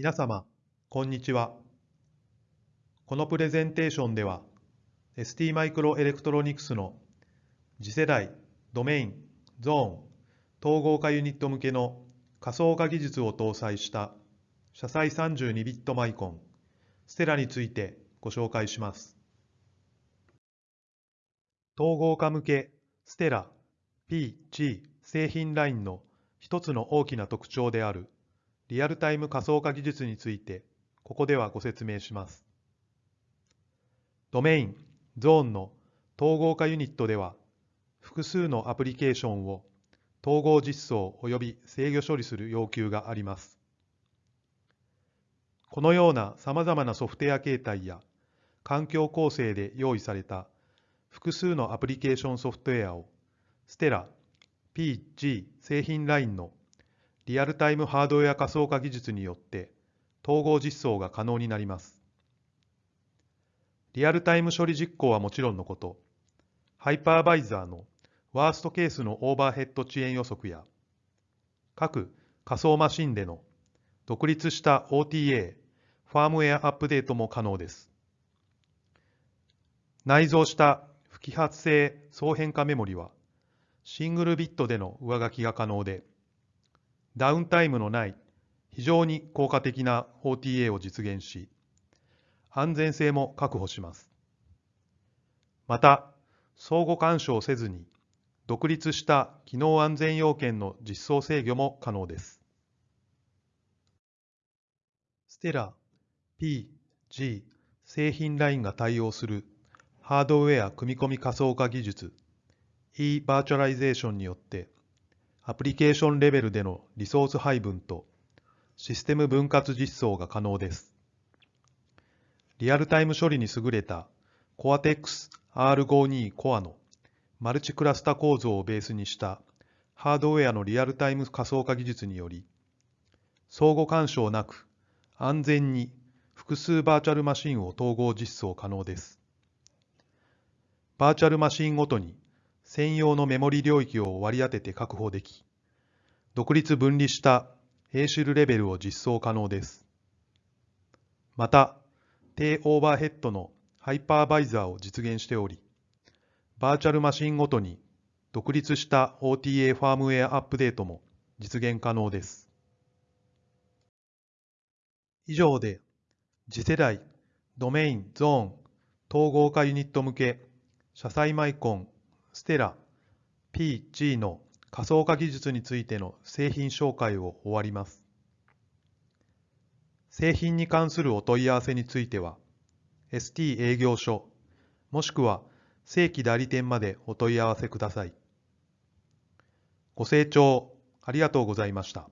皆様、こんにちは。このプレゼンテーションでは、ST マイクロエレクトロニクスの次世代ドメイン、ゾーン、統合化ユニット向けの仮想化技術を搭載した車載32ビットマイコン、ステラについてご紹介します。統合化向けステラ PG 製品ラインの一つの大きな特徴であるリアルタイム仮想化技術についてここではご説明します。ドメイン、ゾーンの統合化ユニットでは複数のアプリケーションを統合実装及び制御処理する要求があります。このような様々なソフトウェア形態や環境構成で用意された複数のアプリケーションソフトウェアをステラ PG 製品ラインのリアルタイムハードウェア仮想化技術によって統合実装が可能になります。リアルタイム処理実行はもちろんのこと、ハイパーバイザーのワーストケースのオーバーヘッド遅延予測や、各仮想マシンでの独立した OTA、ファームウェアアップデートも可能です。内蔵した不揮発性総変化メモリは、シングルビットでの上書きが可能で、ダウンタイムのない非常に効果的な OTA を実現し、安全性も確保します。また、相互干渉せずに、独立した機能安全要件の実装制御も可能です。ステラ P、G 製品ラインが対応するハードウェア組み込み仮想化技術 e バーチャライゼーションによってアプリケーションレベルでのリソース配分とシステム分割実装が可能です。リアルタイム処理に優れた Cortex R52 コア のマルチクラスタ構造をベースにしたハードウェアのリアルタイム仮想化技術により、相互干渉なく安全に複数バーチャルマシンを統合実装可能です。バーチャルマシンごとに専用のメモリ領域を割り当てて確保でき、独立分離した A シルレベルを実装可能です。また、低オーバーヘッドのハイパーバイザーを実現しており、バーチャルマシンごとに独立した OTA ファームウェアアップデートも実現可能です。以上で、次世代ドメインゾーン統合化ユニット向け車載マイコンステラ PG の仮想化技術についての製品紹介を終わります。製品に関するお問い合わせについては、ST 営業所、もしくは正規代理店までお問い合わせください。ご清聴ありがとうございました。